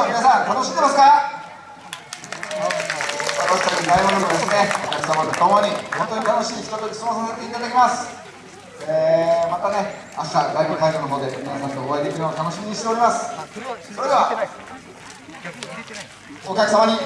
ょう皆さん楽しんでますか？私たち大物もです。ねお客様と共に本当に楽しいひととき過ごさせていただきます。えー、またね明日ライブ会場の方で皆さんとお会いできるのを楽しみにしております。それではお客様にレイ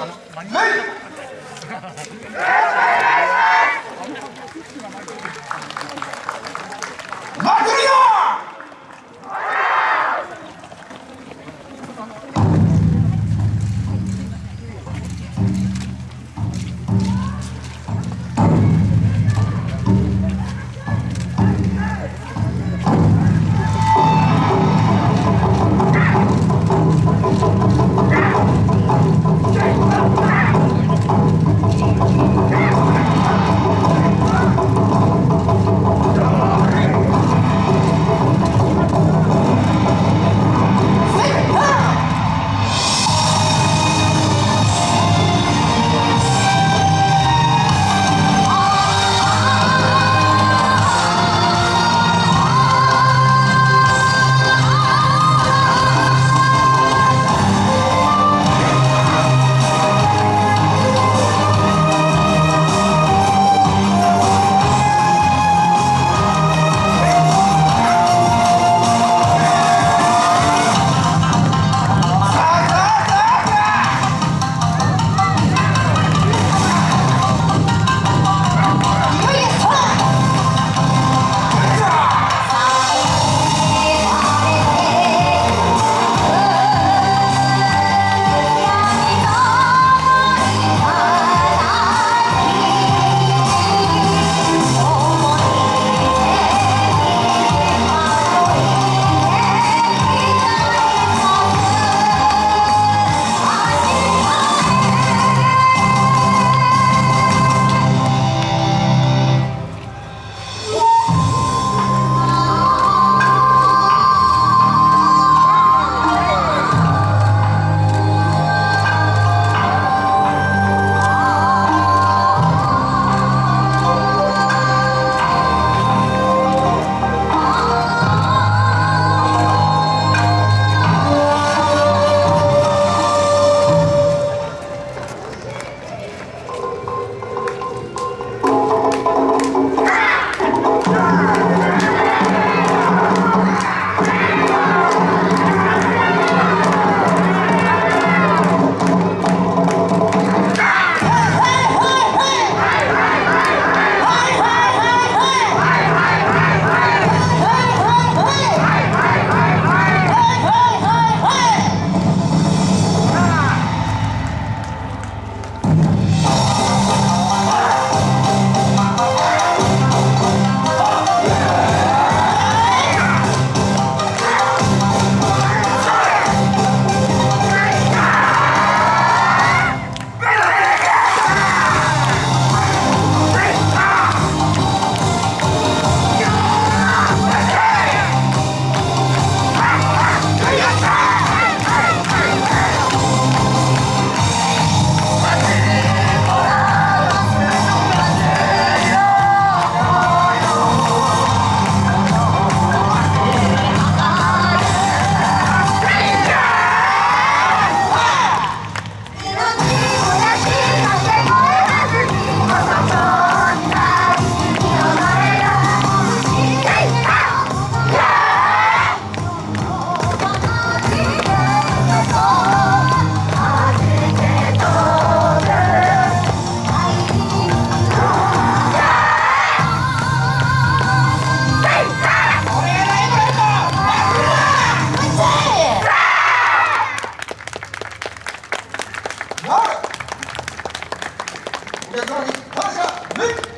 皆様に感謝